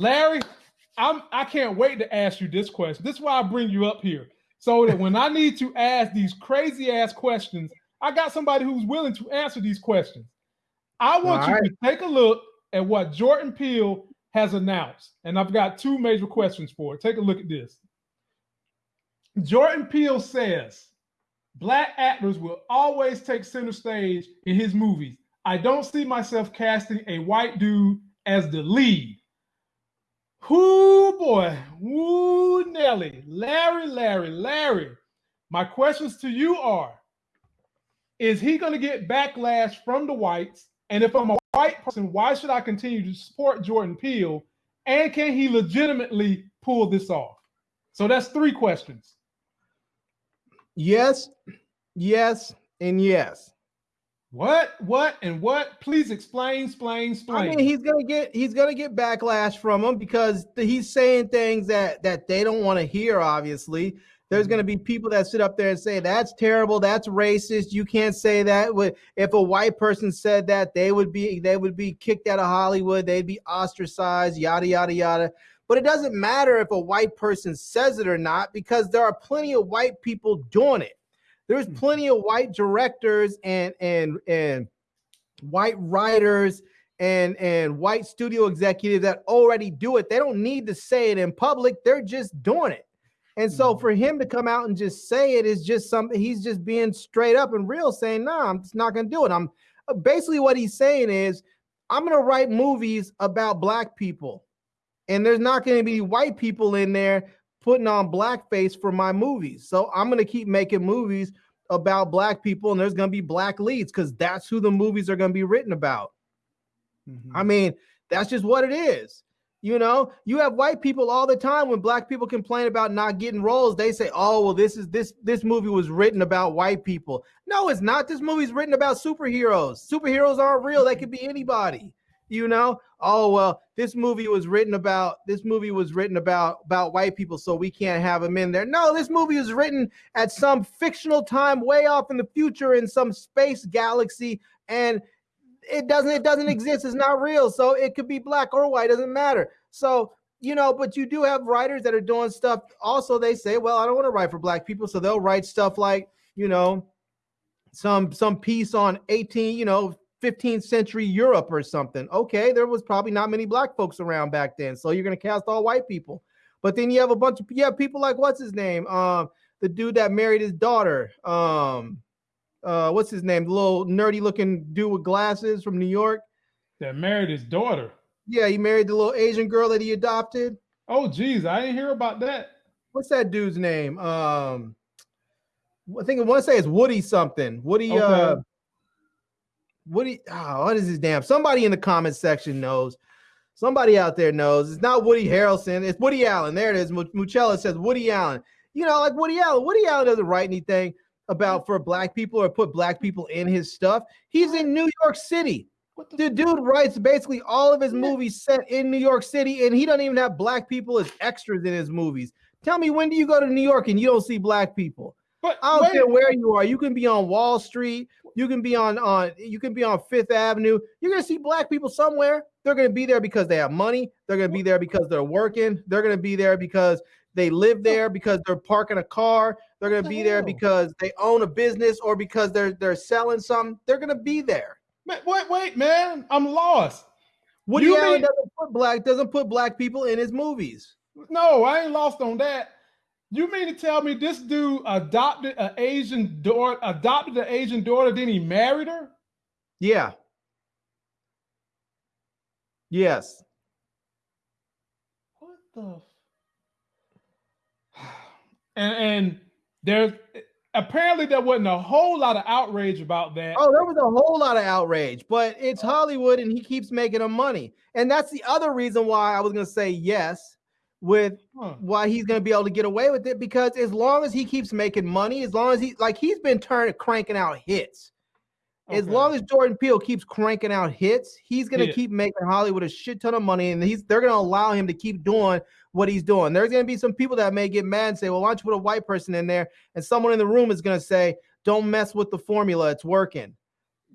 Larry, I'm I can't wait to ask you this question. This is why I bring you up here. So that when I need to ask these crazy ass questions, I got somebody who's willing to answer these questions. I want All you right. to take a look at what Jordan Peele has announced. And I've got two major questions for it. Take a look at this. Jordan Peele says black actors will always take center stage in his movies. I don't see myself casting a white dude as the lead. Whoo boy, whoo Nelly, Larry, Larry, Larry. My questions to you are: Is he going to get backlash from the whites? And if I'm a white person, why should I continue to support Jordan Peele? And can he legitimately pull this off? So that's three questions. Yes, yes, and yes. What? What? And what? Please explain, explain, explain. I mean, he's gonna get he's gonna get backlash from them because he's saying things that that they don't want to hear. Obviously, there's going to be people that sit up there and say that's terrible, that's racist. You can't say that. If a white person said that, they would be they would be kicked out of Hollywood. They'd be ostracized. Yada yada yada. But it doesn't matter if a white person says it or not because there are plenty of white people doing it. There's hmm. plenty of white directors and and and white writers and and white studio executives that already do it. They don't need to say it in public. They're just doing it. And so mm-hmm. for him to come out and just say it is just something he's just being straight up and real saying, no, nah, I'm just not gonna do it. I'm uh, basically what he's saying is, I'm gonna write movies about black people, and there's not gonna be white people in there putting on blackface for my movies. So I'm gonna keep making movies about black people, and there's gonna be black leads because that's who the movies are gonna be written about. Mm-hmm. I mean, that's just what it is. You know, you have white people all the time when black people complain about not getting roles, they say, "Oh, well this is this this movie was written about white people." No, it's not. This movie's written about superheroes. Superheroes aren't real. They could be anybody. You know? Oh, well, this movie was written about this movie was written about about white people, so we can't have them in there. No, this movie was written at some fictional time way off in the future in some space galaxy and it doesn't it doesn't exist it's not real so it could be black or white doesn't matter so you know but you do have writers that are doing stuff also they say well i don't want to write for black people so they'll write stuff like you know some some piece on 18 you know 15th century europe or something okay there was probably not many black folks around back then so you're going to cast all white people but then you have a bunch of have people like what's his name um the dude that married his daughter um uh, what's his name? The little nerdy looking dude with glasses from New York. That married his daughter. Yeah, he married the little Asian girl that he adopted. Oh, geez, I didn't hear about that. What's that dude's name? Um, I think I want to say it's Woody something. Woody. Okay. Uh, Woody. Oh, ah, what is his damn? Somebody in the comment section knows. Somebody out there knows. It's not Woody Harrelson. It's Woody Allen. There it is. Muchella says Woody Allen. You know, like Woody Allen. Woody Allen doesn't write anything about for black people or put black people in his stuff. He's in New York City. The, the dude writes basically all of his movies set in New York City, and he doesn't even have black people as extras in his movies. Tell me when do you go to New York and you don't see black people? But I don't wait. care where you are. You can be on Wall Street. You can be on on you can be on Fifth Avenue. You're gonna see black people somewhere. They're gonna be there because they have money. They're gonna be there because they're working. They're gonna be there because they live there because they're parking a car. They're going to be there because they own a business or because they're they're selling something. They're going to be there. wait, wait, man, I'm lost. Woody you Allen mean, doesn't put black doesn't put black people in his movies. No, I ain't lost on that. You mean to tell me this dude adopted an Asian daughter, adopted an Asian daughter, then he married her? Yeah. Yes. What the and and there's apparently there wasn't a whole lot of outrage about that. Oh, there was a whole lot of outrage, but it's Hollywood and he keeps making them money. And that's the other reason why I was going to say yes with huh. why he's going to be able to get away with it because as long as he keeps making money, as long as he like he's been turning cranking out hits. Okay. As long as Jordan Peele keeps cranking out hits, he's going to yeah. keep making Hollywood a shit ton of money and he's they're going to allow him to keep doing what he's doing. There's going to be some people that may get mad and say, well, why don't you put a white person in there? And someone in the room is going to say, don't mess with the formula. It's working.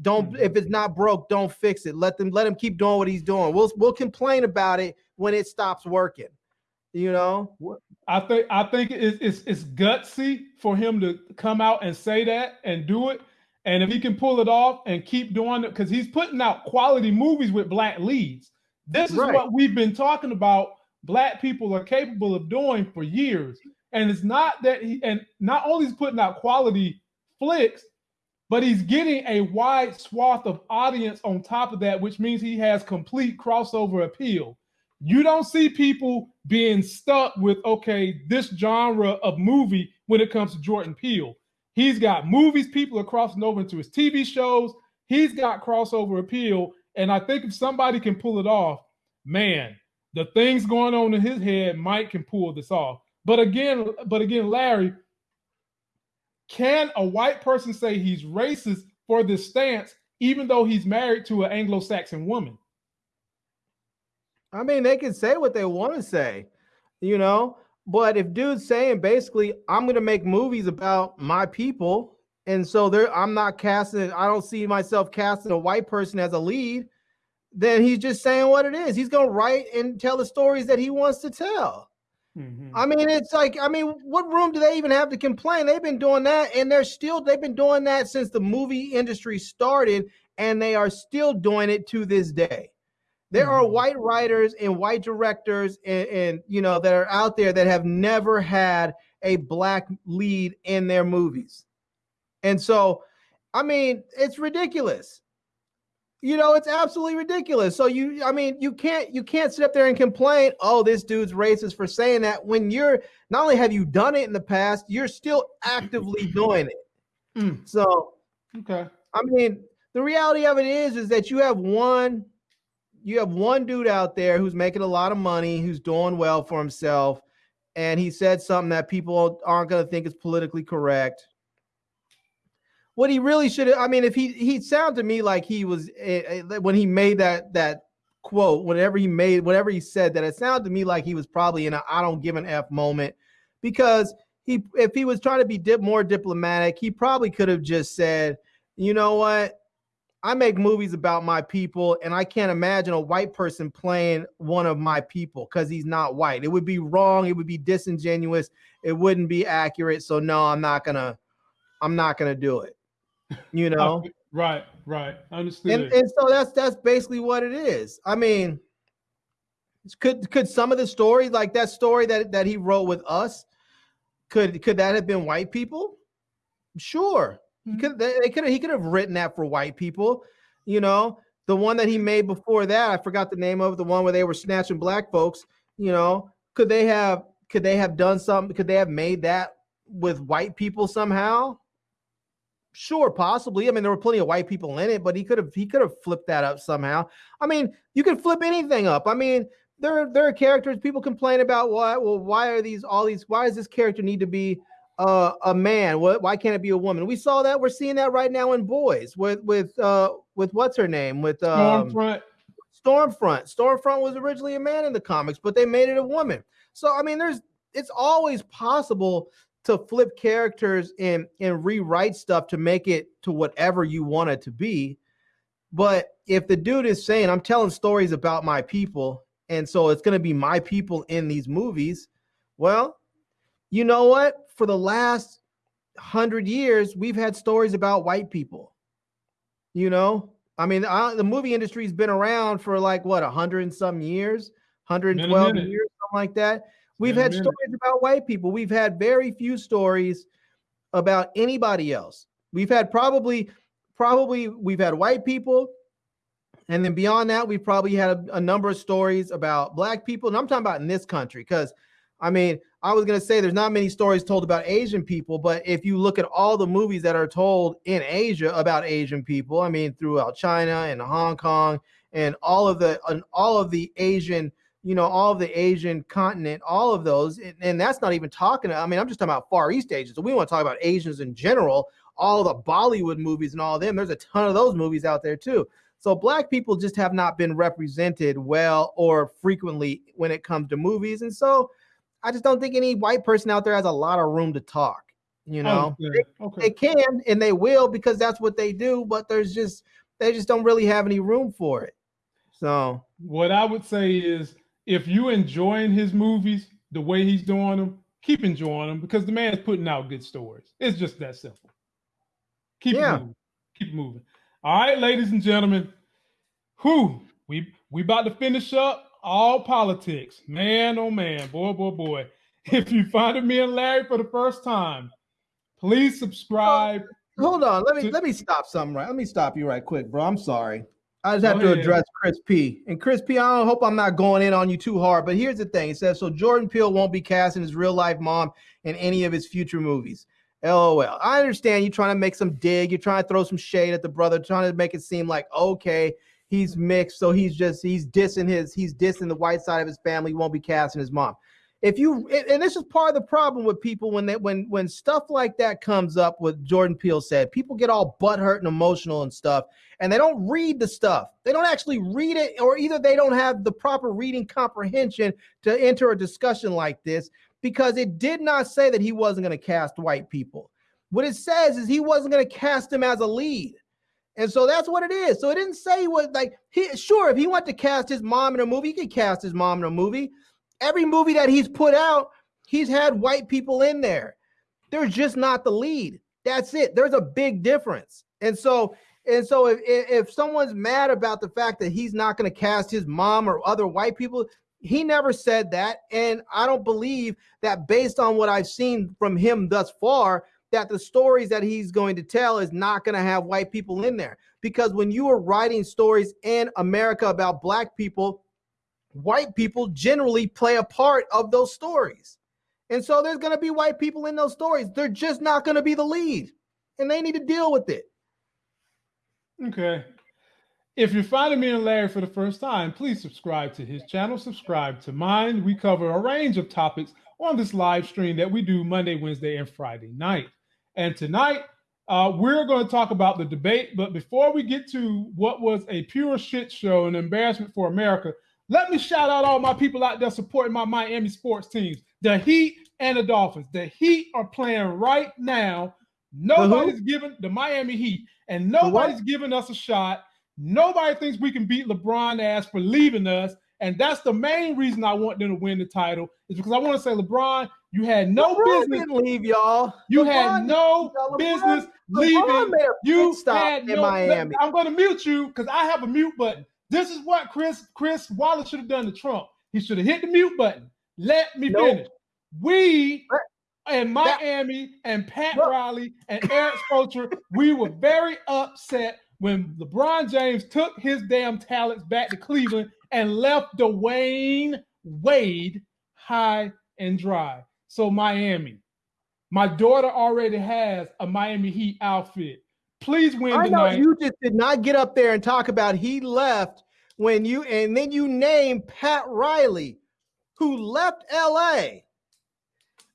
Don't mm-hmm. if it's not broke, don't fix it. Let them let him keep doing what he's doing. We'll we'll complain about it when it stops working. You know, I think I think it's, it's it's gutsy for him to come out and say that and do it. And if he can pull it off and keep doing it, because he's putting out quality movies with black leads. This is right. what we've been talking about. Black people are capable of doing for years. And it's not that he and not only is putting out quality flicks, but he's getting a wide swath of audience on top of that, which means he has complete crossover appeal. You don't see people being stuck with, okay, this genre of movie when it comes to Jordan Peele. He's got movies, people are crossing over into his TV shows. He's got crossover appeal. And I think if somebody can pull it off, man, the things going on in his head, Mike can pull this off. But again, but again, Larry, can a white person say he's racist for this stance, even though he's married to an Anglo-Saxon woman? I mean, they can say what they want to say, you know. But if dude's saying basically, I'm gonna make movies about my people, and so there, I'm not casting. I don't see myself casting a white person as a lead. Then he's just saying what it is. He's gonna write and tell the stories that he wants to tell. Mm-hmm. I mean, it's like, I mean, what room do they even have to complain? They've been doing that, and they're still, they've been doing that since the movie industry started, and they are still doing it to this day. There mm-hmm. are white writers and white directors, and, and you know, that are out there that have never had a black lead in their movies. And so, I mean, it's ridiculous you know it's absolutely ridiculous so you i mean you can't you can't sit up there and complain oh this dude's racist for saying that when you're not only have you done it in the past you're still actively doing it mm. so okay i mean the reality of it is is that you have one you have one dude out there who's making a lot of money who's doing well for himself and he said something that people aren't going to think is politically correct what he really should have. I mean, if he he sounded to me like he was uh, when he made that that quote, whatever he made, whatever he said, that it sounded to me like he was probably in a I don't give an f moment because he if he was trying to be dip, more diplomatic, he probably could have just said, you know what. I make movies about my people, and I can't imagine a white person playing one of my people because he's not white. It would be wrong. It would be disingenuous. It wouldn't be accurate. So no, I'm not gonna, I'm not gonna do it you know right right understood and, and so that's that's basically what it is i mean could could some of the stories like that story that that he wrote with us could could that have been white people sure mm-hmm. could they could he could have written that for white people you know the one that he made before that i forgot the name of the one where they were snatching black folks you know could they have could they have done something could they have made that with white people somehow Sure, possibly. I mean, there were plenty of white people in it, but he could have he could have flipped that up somehow. I mean, you can flip anything up. I mean, there there are characters people complain about why well why are these all these why does this character need to be uh, a man? What why can't it be a woman? We saw that we're seeing that right now in boys with with uh with what's her name with um, Stormfront. Stormfront. Stormfront was originally a man in the comics, but they made it a woman. So I mean, there's it's always possible to flip characters and and rewrite stuff to make it to whatever you want it to be. But if the dude is saying, I'm telling stories about my people, and so it's going to be my people in these movies, well, you know what? For the last hundred years, we've had stories about white people. You know, I mean, I, the movie industry's been around for like what, a hundred and some years, 112 years, something like that. We've had stories about white people. We've had very few stories about anybody else. We've had probably, probably we've had white people, and then beyond that, we've probably had a, a number of stories about black people. And I'm talking about in this country, because I mean, I was gonna say there's not many stories told about Asian people, but if you look at all the movies that are told in Asia about Asian people, I mean, throughout China and Hong Kong and all of the and all of the Asian you know, all of the Asian continent, all of those. And, and that's not even talking, I mean, I'm just talking about Far East Asians. So we want to talk about Asians in general, all the Bollywood movies and all of them. There's a ton of those movies out there too. So black people just have not been represented well or frequently when it comes to movies. And so I just don't think any white person out there has a lot of room to talk. You know, okay. They, okay. they can and they will because that's what they do, but there's just they just don't really have any room for it. So what I would say is if you enjoying his movies the way he's doing them, keep enjoying them because the man's putting out good stories. It's just that simple. Keep yeah. moving. Keep moving. All right, ladies and gentlemen. Who we we about to finish up all politics. Man, oh man, boy, boy, boy. If you find me and Larry for the first time, please subscribe. hold on, let me to- let me stop something right. Let me stop you right quick, bro. I'm sorry. I just have Go to ahead. address Chris P. And Chris P, I don't hope I'm not going in on you too hard, but here's the thing. It says so Jordan Peele won't be casting his real life mom in any of his future movies. LOL. I understand you're trying to make some dig, you're trying to throw some shade at the brother, trying to make it seem like okay, he's mixed, so he's just he's dissing his he's dissing the white side of his family, won't be casting his mom. If you and this is part of the problem with people when they when when stuff like that comes up what jordan peele said people get all butthurt and emotional and stuff and they don't read the stuff. They don't actually read it or either they don't have the proper reading comprehension to enter a discussion like this because it did not say that he wasn't going to cast white people. What it says is he wasn't going to cast him as a lead and so that's what it is. So it didn't say what like he sure if he wanted to cast his mom in a movie, he could cast his mom in a movie every movie that he's put out, he's had white people in there. They're just not the lead. That's it. There's a big difference. And so, and so if if someone's mad about the fact that he's not going to cast his mom or other white people, he never said that. And I don't believe that based on what I've seen from him thus far, that the stories that he's going to tell is not going to have white people in there. Because when you are writing stories in America about black people, white people generally play a part of those stories. And so there's going to be white people in those stories. They're just not going to be the lead, and they need to deal with it. Okay. If you're finding me and Larry for the first time, please subscribe to his channel, subscribe to mine. We cover a range of topics on this live stream that we do Monday, Wednesday, and Friday night. And tonight, uh, we're going to talk about the debate. But before we get to what was a pure shit show, an embarrassment for America, let me shout out all my people out there supporting my Miami sports teams, the Heat and the Dolphins. The Heat are playing right now. Nobody's giving the Miami Heat, and nobody's giving us a shot. Nobody thinks we can beat LeBron ass for leaving us. And that's the main reason I want them to win the title, is because I want to say, LeBron, you had no LeBron business leave, y'all. You LeBron, had no LeBron, business leaving. you had no, Miami. I'm going to mute you because I have a mute button. This is what Chris Chris Wallace should have done to Trump. He should have hit the mute button. Let me nope. finish. We in Miami and Pat Look. Riley and Erik Spoelstra, we were very upset when LeBron James took his damn talents back to Cleveland and left Dwyane Wade high and dry. So Miami, my daughter already has a Miami Heat outfit. Please win I tonight. know you just did not get up there and talk about he left when you and then you name Pat Riley, who left LA.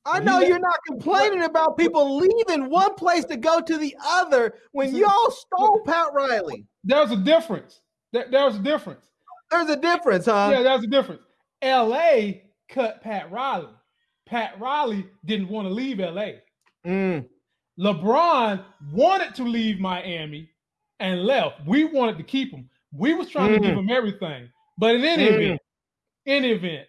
I know you're not complaining about people leaving one place to go to the other when y'all stole Pat Riley. There's a difference. There's a difference. There's a difference, huh? Yeah, there's a difference. LA cut Pat Riley. Pat Riley didn't want to leave LA. Mm. LeBron wanted to leave Miami and left. We wanted to keep him. We was trying mm. to give mm. him everything. But in any mm. event, any event,